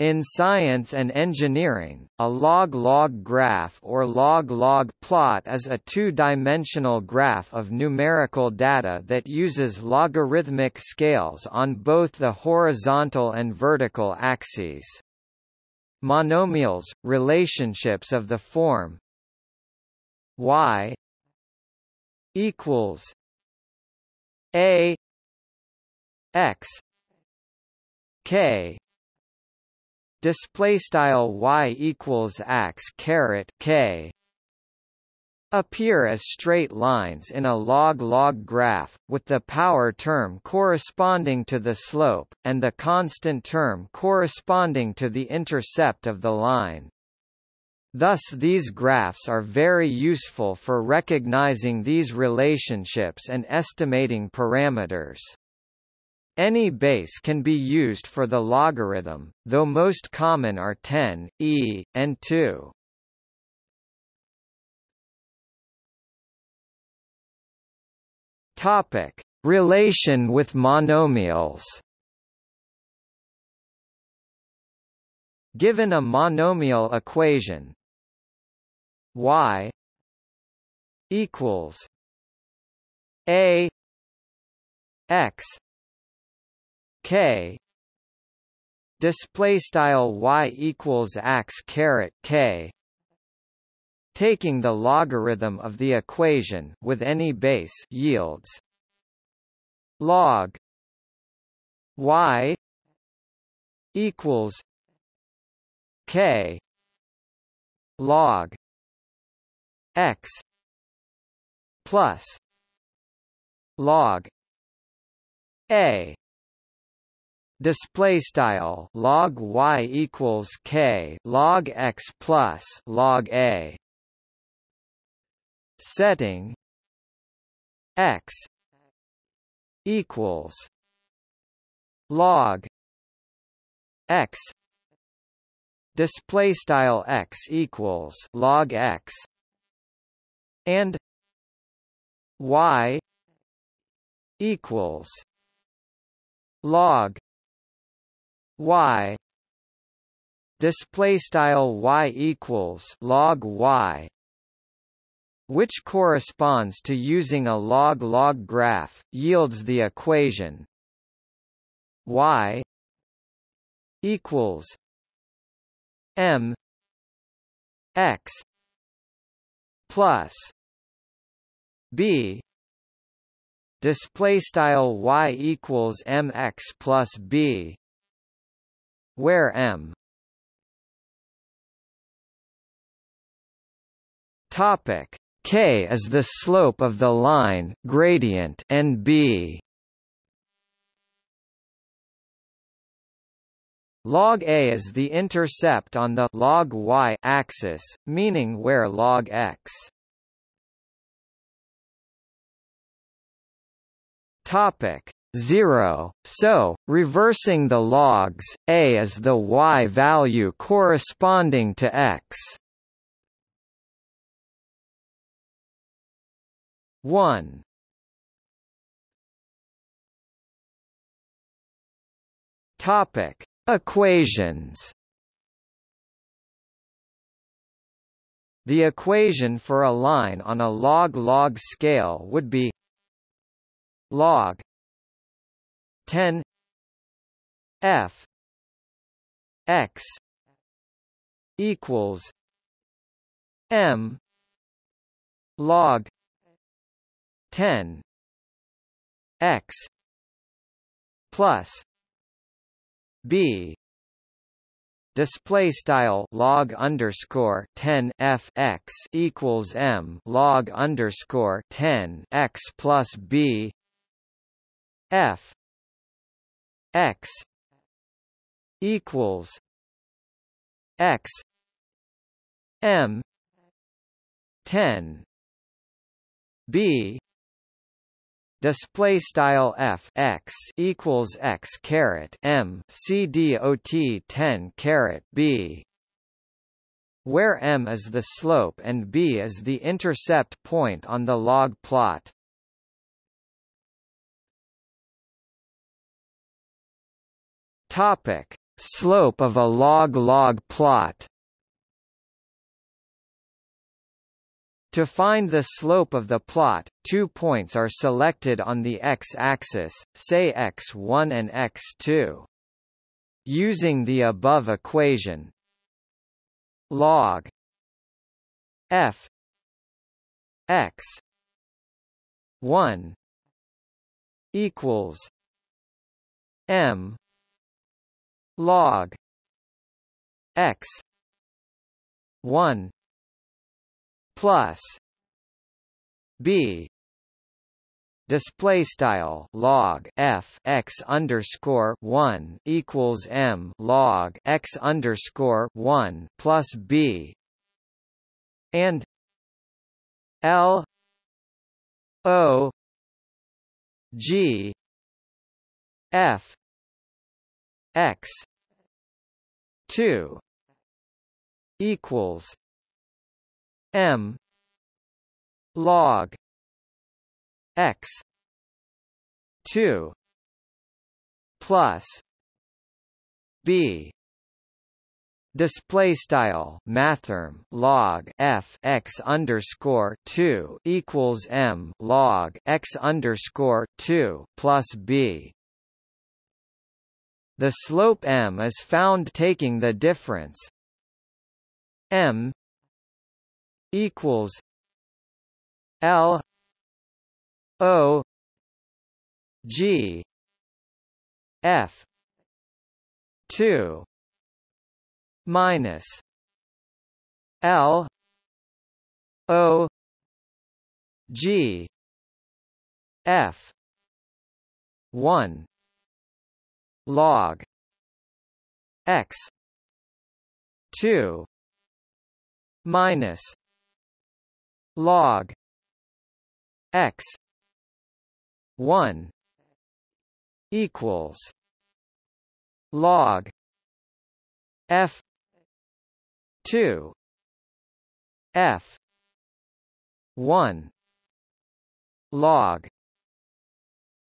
In science and engineering, a log-log graph or log-log plot is a two-dimensional graph of numerical data that uses logarithmic scales on both the horizontal and vertical axes. Monomials, relationships of the form y equals a x k display style y equals x caret k appear as straight lines in a log-log graph, with the power term corresponding to the slope, and the constant term corresponding to the intercept of the line. Thus these graphs are very useful for recognizing these relationships and estimating parameters. Any base can be used for the logarithm, though most common are 10, e, and 2. Topic: Relation with monomials. Given a monomial equation y equals a x k. Display style y equals x caret k. Taking the logarithm of the equation with any base yields. Log. Y equals k. Log. X plus log. A display style log y equals k log x plus log a. Setting x equals log x. Display style x equals log x. And y equals log y display style y equals log y which corresponds to using a log-log graph yields the equation y equals m x plus b display style y equals mx plus b where m topic. K is the slope of the line gradient and b. Log a is the intercept on the log y axis meaning where log x. Topic 0, so, reversing the logs, a is the y value corresponding to x. 1 Topic. Equations. The equation for a line on a log-log scale would be log 10 f x equals m log 10 x plus b display style log underscore 10 f x equals m log underscore 10 x plus b f x equals x m 10 b display style f x equals x caret m c dot 10 caret b where m is the slope and b is the intercept point on the log plot Topic: Slope of a log-log plot To find the slope of the plot, two points are selected on the x-axis, say x1 and x2. Using the above equation log f x 1 equals m log x 1 plus b display style log f x underscore one equals m log x underscore one plus b and l o g f x. two equals m log x 2 plus b. Display style mathrm log f x underscore 2 equals m log x underscore 2 plus b the slope m is found taking the difference. M equals L O G F two minus L O G F one log X two minus log x 1 equals log f 2 f 1 log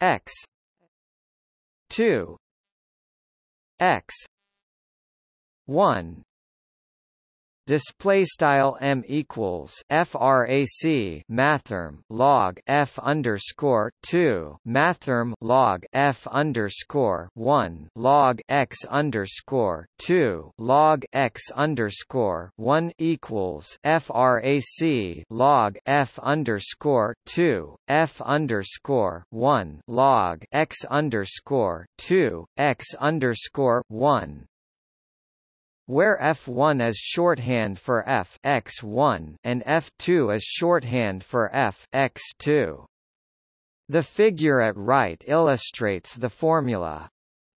x 2 x. 1 display style m equals frac mathrm log f underscore 2 mathrm log f underscore 1 log x underscore 2 log x underscore 1 equals frac log f underscore 2 f underscore 1 log x underscore 2 x underscore 1 where f1 is shorthand for f x1 and f2 is shorthand for f x2. The figure at right illustrates the formula.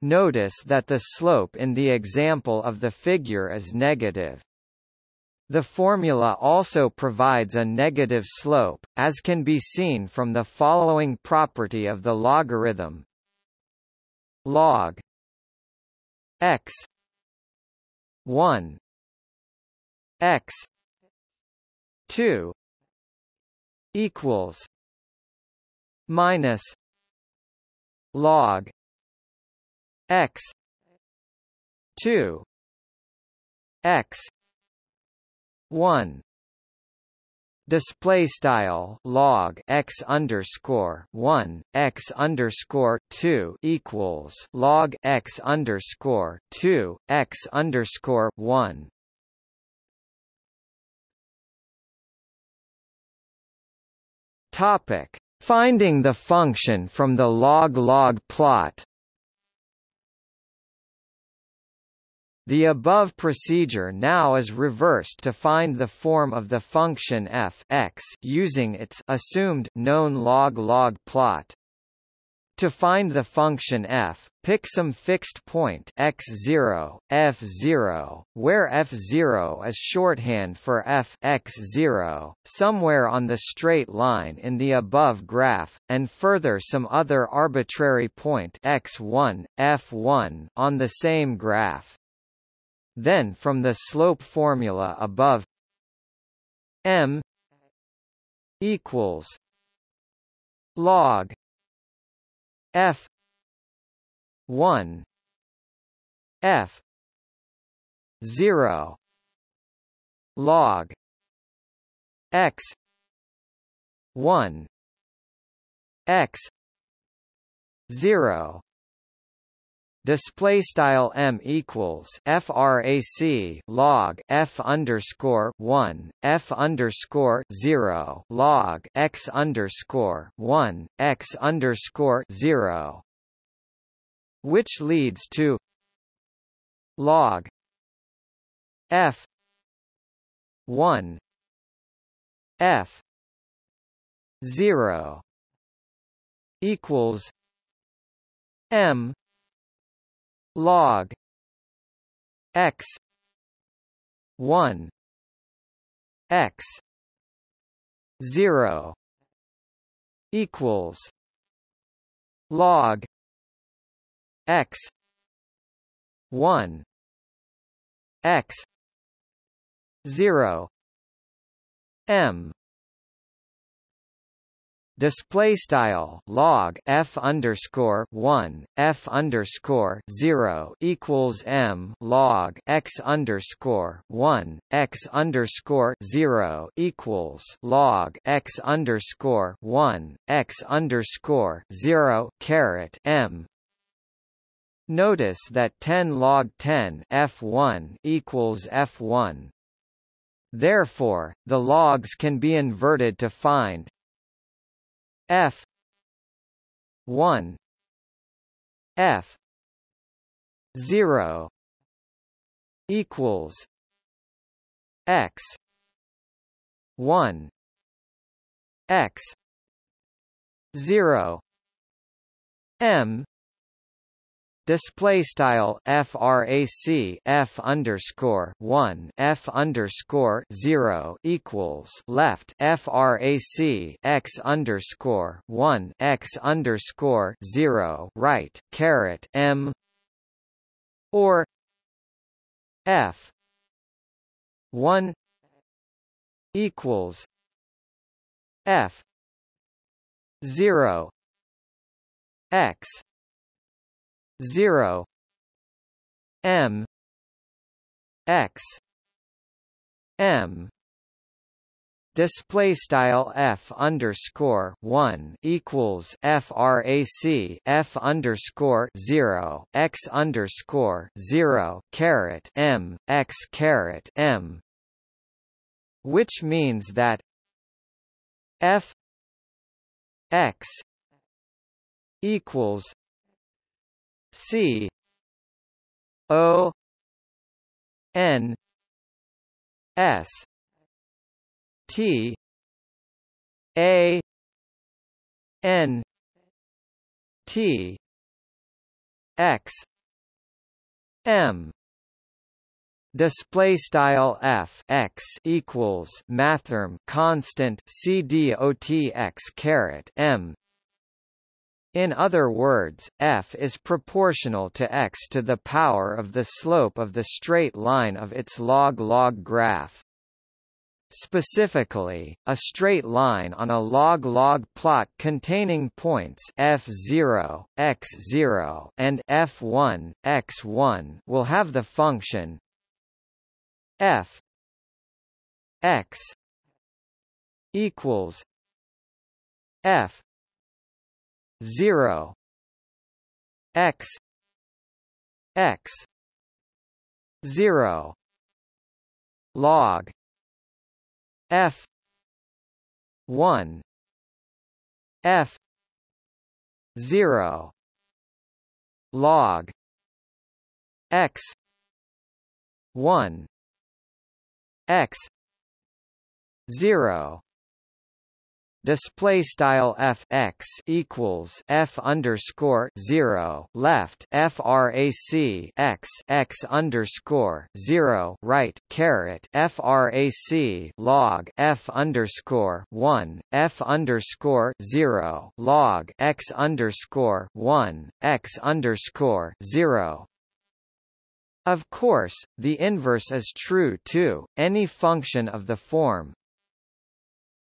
Notice that the slope in the example of the figure is negative. The formula also provides a negative slope, as can be seen from the following property of the logarithm log x 1 x 2 equals minus log x 2 x 1 display style log x underscore one x underscore two equals log x underscore two x underscore one. Topic: Finding the function from the log-log plot. The above procedure now is reversed to find the form of the function f x using its assumed known log-log plot. To find the function f, pick some fixed point x0, f0, where f0 is shorthand for f x0, somewhere on the straight line in the above graph, and further some other arbitrary point x1, f1 on the same graph. Then from the slope formula above m equals log f 1 f zero log x one x zero display style m equals frac log f underscore one f underscore zero log x underscore one x underscore zero, which leads to log f one f zero equals m log x 1 x 0 equals log x 1 x 0 m display style log f underscore one f underscore zero equals m log x underscore one x underscore zero equals log x underscore one x underscore zero caret m Notice that 10 log 10 f1 equals f1. Therefore, the logs can be inverted to find f. 1 f. 0 equals x. 1 x. 0 m display style frac f underscore 1 f underscore 0 equals left frac x underscore 1 x underscore 0 right caret m or f 1 equals f 0 x 0 m. X. M. Display style f underscore one equals frac f underscore zero x underscore zero caret m x caret m, which means that f x equals C O N S T A N T X M. Display style f x equals mathrm constant c dot caret m in other words, f is proportional to x to the power of the slope of the straight line of its log-log graph. Specifically, a straight line on a log-log plot containing points f0, x0, and f1, x1 will have the function f x equals f 0 x x 0 log f 1 f 0 log x 1 x 0 display style f x equals f underscore zero left frac x x underscore zero right caret frac log f underscore one f underscore zero log x underscore one x underscore zero of course, the inverse is true too. Any function of the form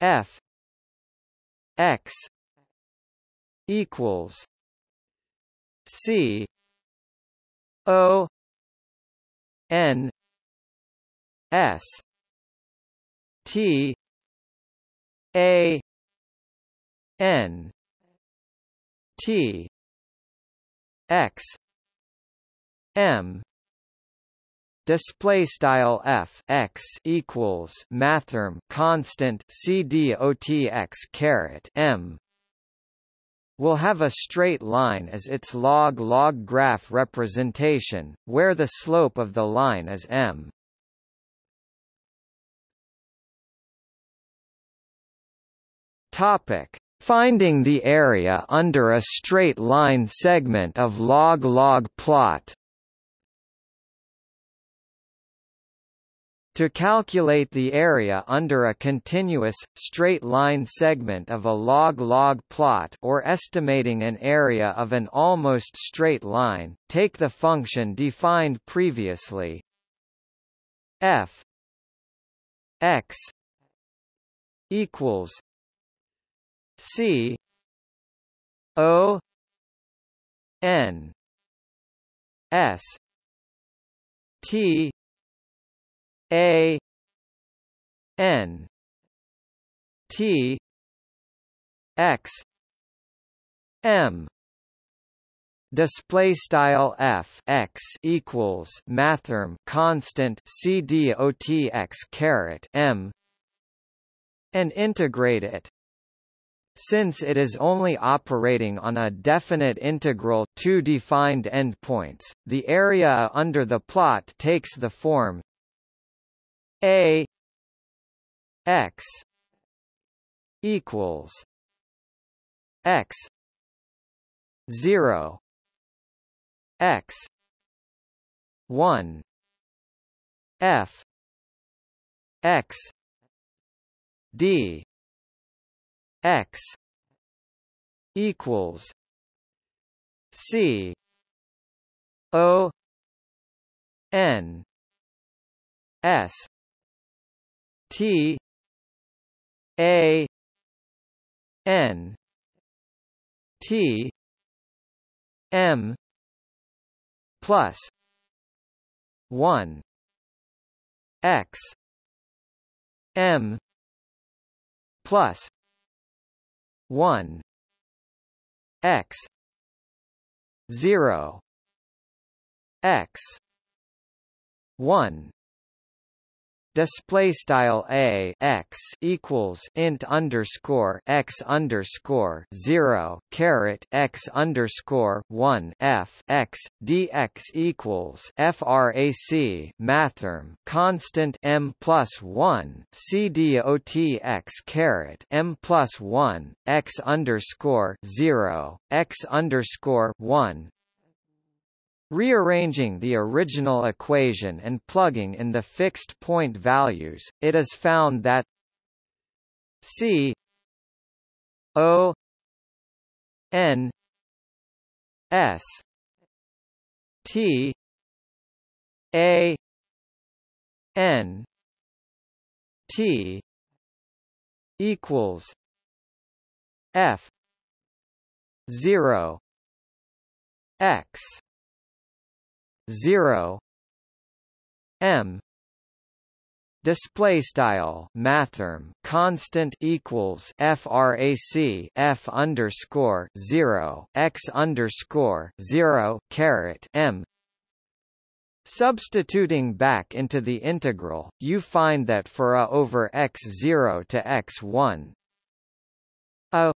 f x equals C O N S T A N T X M display style f x equals mathrm constant c d o t x caret m will have a straight line as its log-log graph representation, where the slope of the line is m. Topic: Finding the area under a straight line segment of log-log plot. To calculate the area under a continuous, straight-line segment of a log-log plot or estimating an area of an almost straight line, take the function defined previously. F x equals c o n s t a N T X M. Display style f x equals mathrm constant c d o t x caret m and integrate it. Since it is only operating on a definite integral two defined endpoints the area under the plot takes the form a x equals x 0 x 1 f x d x equals c o n s T A N T M plus one X M plus one X zero X one display style a x equals int underscore x underscore zero caret x underscore one f x dx equals frac mathrm constant m plus one c dot x caret m plus one x underscore zero x underscore one Rearranging the original equation and plugging in the fixed point values, it is found that C O N S T A N T equals F zero X 0 m display style mathrm constant equals frac f underscore 0 x underscore 0 caret m. Substituting back into the integral, you find that for a over x0 to x1, a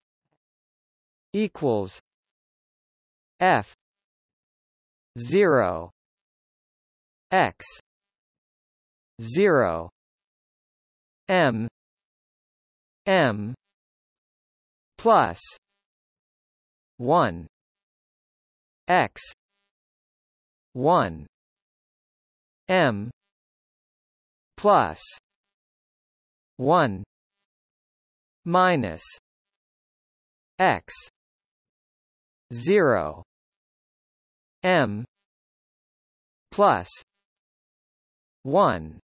equals f 0 x. 0 m. M. Plus. 1 x. 1 m. Plus. 1 minus. X. 0 m. Plus 1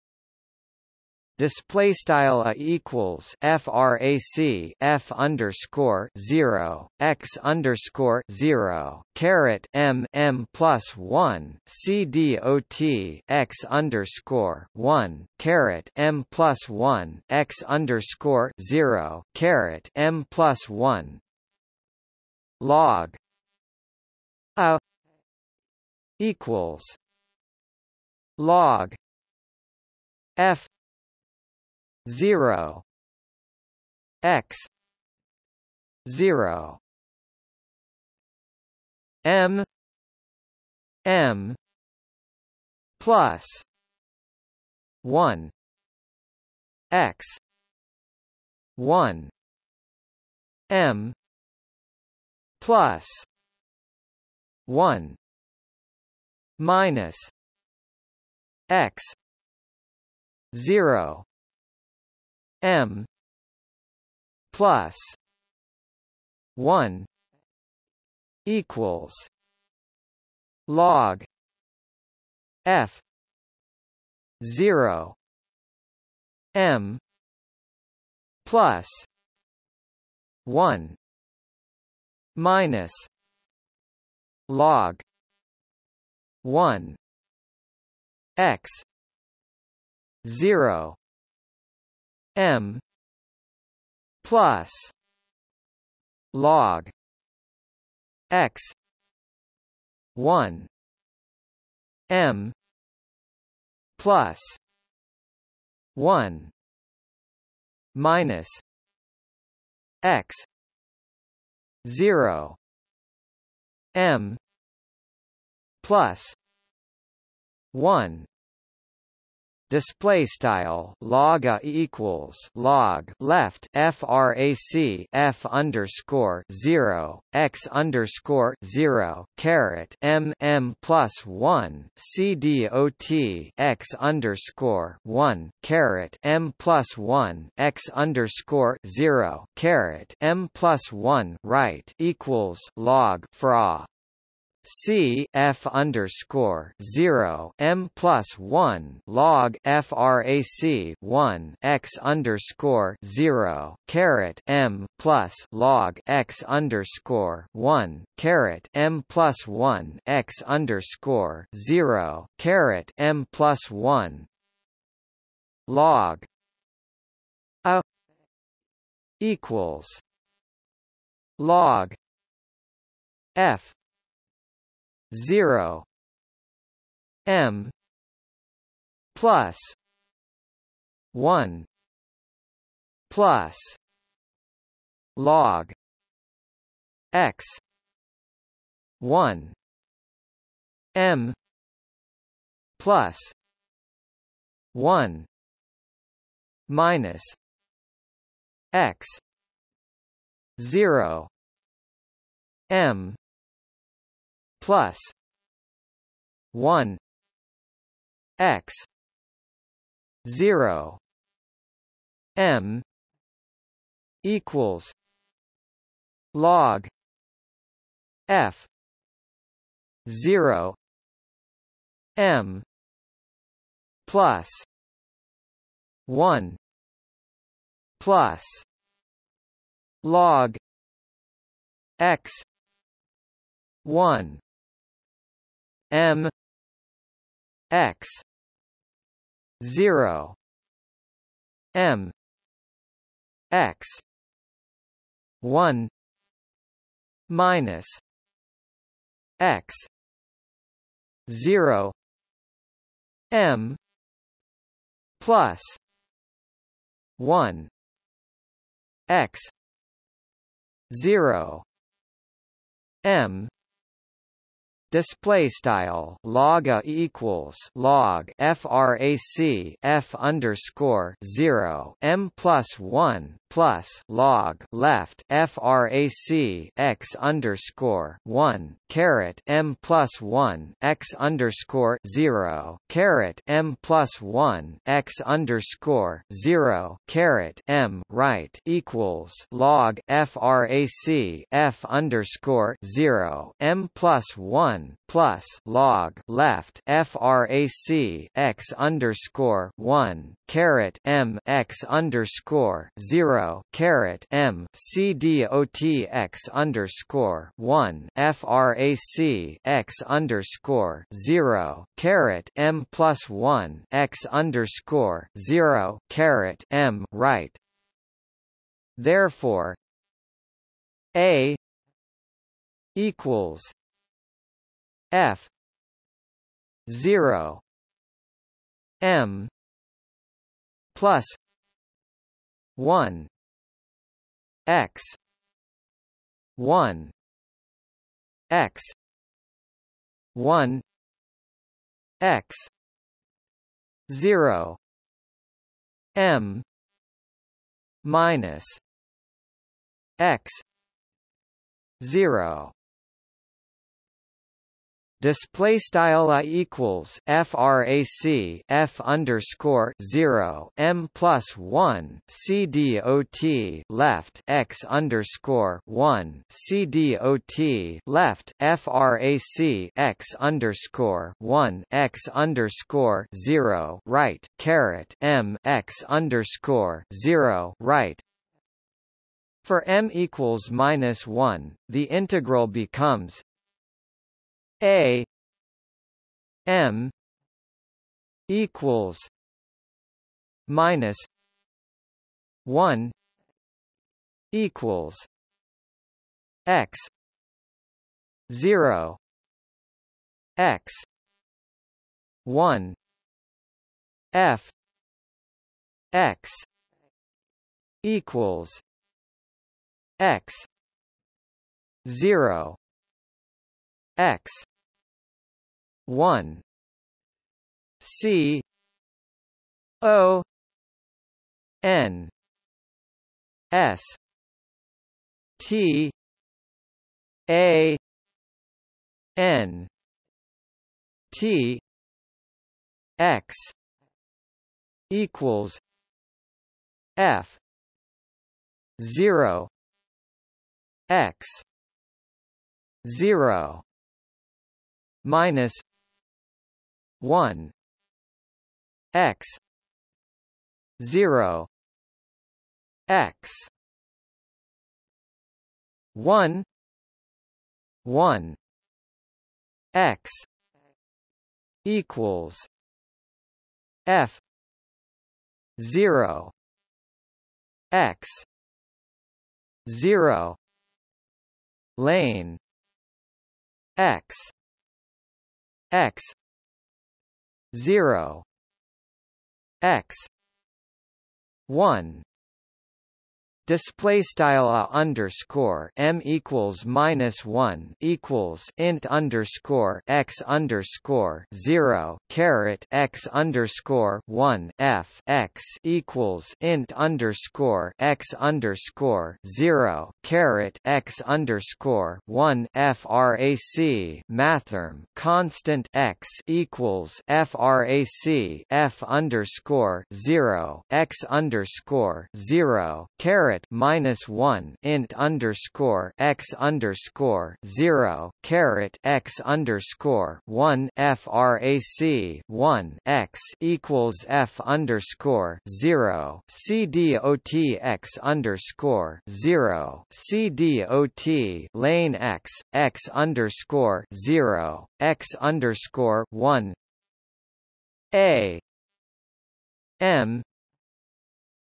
display style a equals frac f underscore 0 x underscore 0 caret m m plus 1 c dot x underscore 1 caret m plus 1 x underscore 0 caret m plus 1 log. A equals log f 0 x 0 m m plus 1 x 1 m plus 1 minus x 0 m plus 1 equals log f 0 m plus 1 minus log 1 x 0 m plus log x 1 m plus 1 minus x 0 m plus 1 display style log equals log left frac f underscore 0 x underscore 0 caret m m plus 1 c dot x underscore 1 caret m plus 1 x underscore 0 caret m plus 1 right equals log fra C F underscore zero M plus one log FRAC one X underscore zero caret M plus log X underscore one caret M plus one X underscore zero caret M plus one log a equals log F zero. M plus one plus log X one M plus one minus X zero M plus 1 x 0 m equals log f 0 m plus 1 plus log x 1 M X zero M X one minus X zero M plus one X zero M display style log a equals log frac f underscore 0 m plus 1 plus log left frac x underscore one caret m plus one x underscore zero caret m plus one x underscore zero caret m right equals log frac f underscore zero m plus one plus log left frac x underscore one caret m x underscore zero caret m c dot x underscore one frac x underscore zero caret m plus one x underscore zero caret m right. Therefore, a equals f zero m plus 1 x. 1 x. 1 x. 0 m. minus x. 0 display style a equals frac f underscore 0 m plus 1 c dot left x underscore 1 c dot left frac x underscore 1 x underscore 0 right caret m x underscore 0 right. For m equals minus 1, the integral becomes a M equals minus one equals X zero X one F X equals X zero X one. C O N S T A N T X equals F zero X zero minus 1 x. 0 x. 1 1 x. equals f. 0 x. 0 lane. X. X 0 x 1 display style a underscore m equals minus one equals int underscore x underscore zero caret x underscore one f x equals int underscore x underscore zero caret x underscore one frac mathrm constant x equals frac f underscore zero x underscore zero caret caret minus one int underscore x underscore zero caret x underscore one frac one x equals f underscore zero c dot x underscore zero c dot lane x x underscore zero x underscore one a m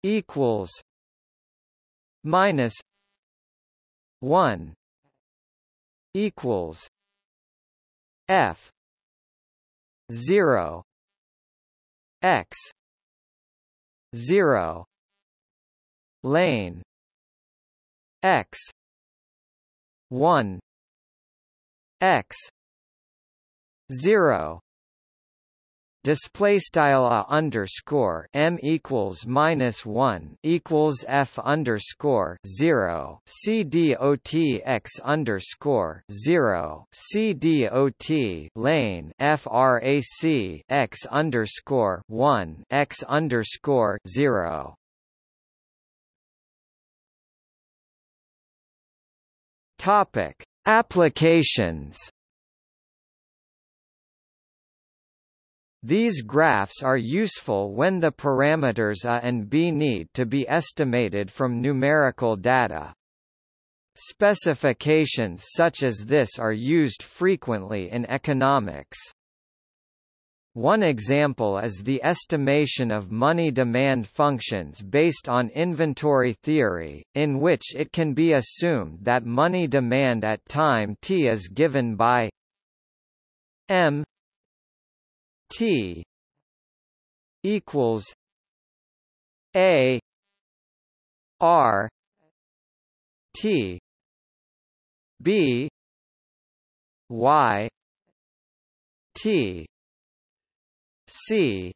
equals minus 1 equals f 0 x 0 lane x 1 x 0 display style a underscore m equals minus one equals f underscore zero. C dot x underscore zero. C dot lane frac x underscore one x underscore zero. Topic. Applications These graphs are useful when the parameters a and b need to be estimated from numerical data. Specifications such as this are used frequently in economics. One example is the estimation of money demand functions based on inventory theory, in which it can be assumed that money demand at time t is given by m T equals A R T B Y T C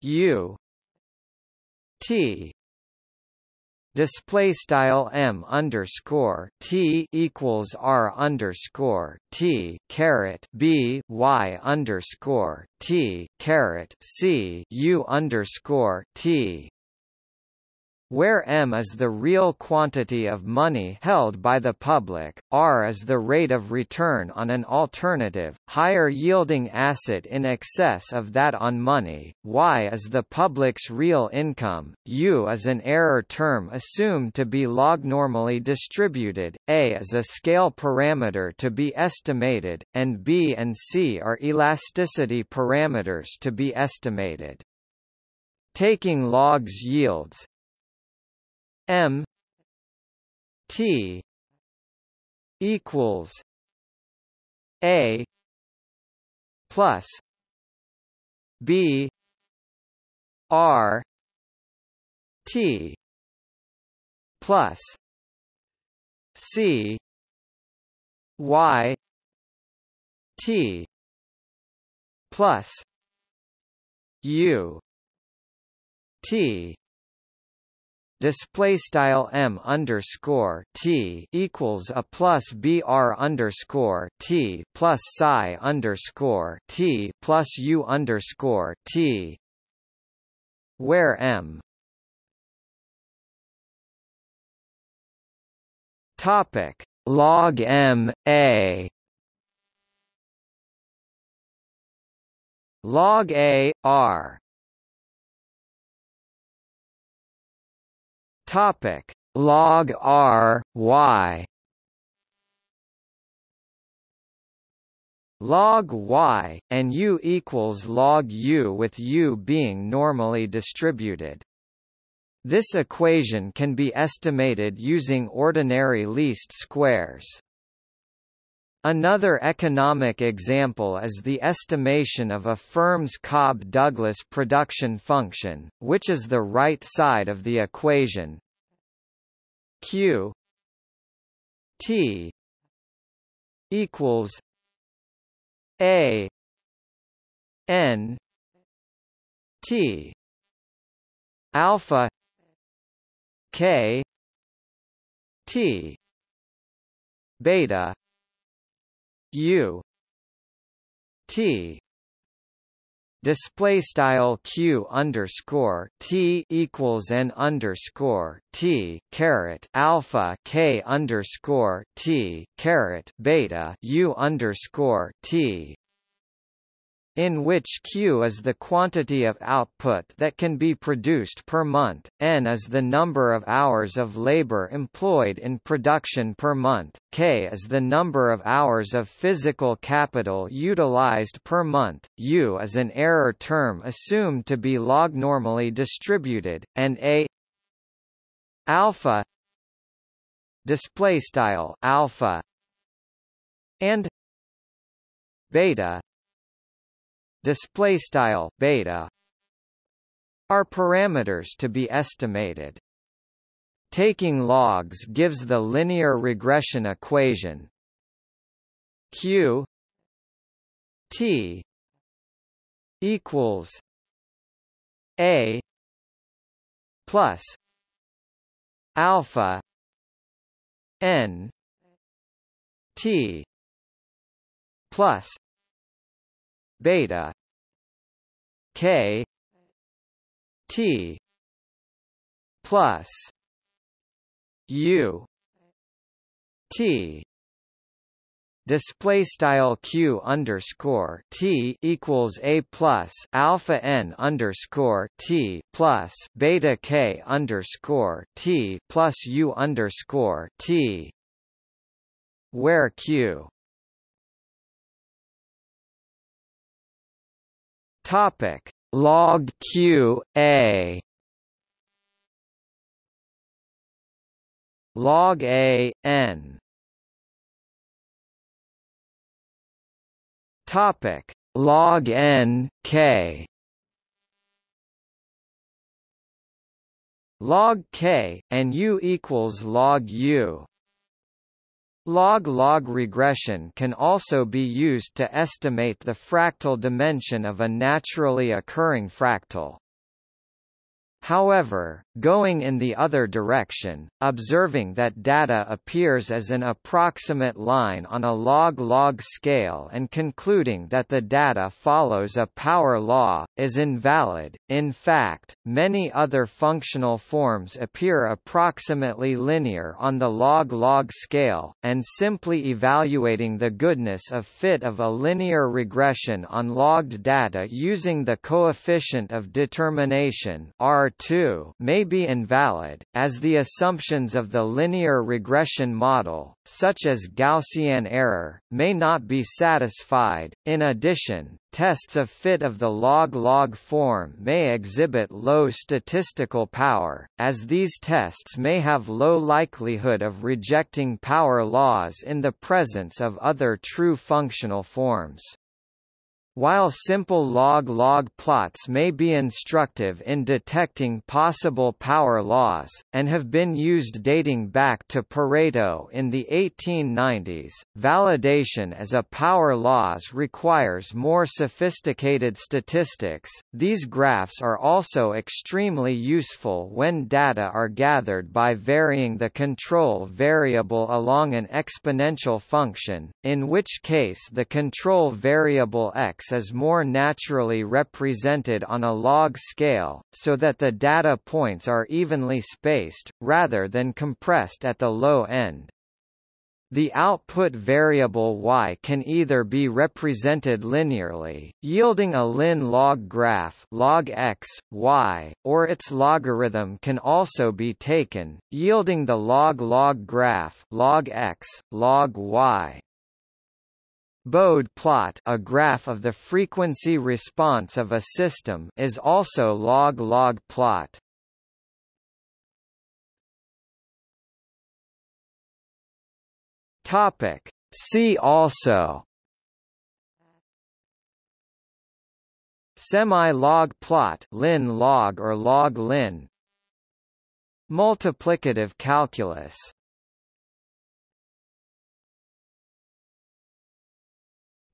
U T display style m underscore t equals r underscore t caret b y underscore t caret c u underscore t where m is the real quantity of money held by the public, r is the rate of return on an alternative, higher-yielding asset in excess of that on money, y is the public's real income, u is an error term assumed to be log-normally distributed, a is a scale parameter to be estimated, and b and c are elasticity parameters to be estimated. Taking logs yields, M T equals A plus B R T plus C Y T plus U T display style m underscore t equals a plus br underscore t plus psi underscore t plus u underscore t, where m topic log m a log a r Topic log R Y log y, and u equals log u with u being normally distributed. This equation can be estimated using ordinary least squares. Another economic example is the estimation of a firm's Cobb-Douglas production function, which is the right side of the equation. Q T equals A N T alpha K T beta U T display style q underscore t equals n underscore t caret alpha k underscore t caret beta u underscore t in which Q is the quantity of output that can be produced per month, N is the number of hours of labor employed in production per month, K is the number of hours of physical capital utilized per month, U is an error term assumed to be log-normally distributed, and A alpha display style alpha and beta display style beta are parameters to be estimated. Taking logs gives the linear regression equation q t equals a plus alpha n t plus beta. K. T. Plus. U. T. Display style q underscore t equals a plus alpha n underscore t plus beta k underscore t plus u underscore t where q topic. Log q a. Log a n. Topic. Log n k. Log k and u equals log u Log-log regression can also be used to estimate the fractal dimension of a naturally occurring fractal. However, going in the other direction, observing that data appears as an approximate line on a log-log scale and concluding that the data follows a power law, is invalid. In fact, many other functional forms appear approximately linear on the log-log scale, and simply evaluating the goodness of fit of a linear regression on logged data using the coefficient of determination R 2 may be invalid, as the assumptions of the linear regression model, such as Gaussian error, may not be satisfied. In addition, tests of fit of the log-log form may exhibit low statistical power, as these tests may have low likelihood of rejecting power laws in the presence of other true functional forms. While simple log-log plots may be instructive in detecting possible power laws, and have been used dating back to Pareto in the 1890s, validation as a power laws requires more sophisticated statistics. These graphs are also extremely useful when data are gathered by varying the control variable along an exponential function, in which case the control variable x is more naturally represented on a log scale, so that the data points are evenly spaced, rather than compressed at the low end. The output variable y can either be represented linearly, yielding a lin log graph log x, y, or its logarithm can also be taken, yielding the log log graph log x, log y. Bode plot a graph of the frequency response of a system is also log-log plot. Topic. See also Semi-log plot lin log or log lin Multiplicative calculus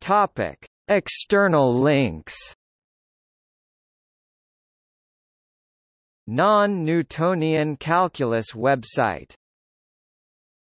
Topic: External links. Non-Newtonian calculus website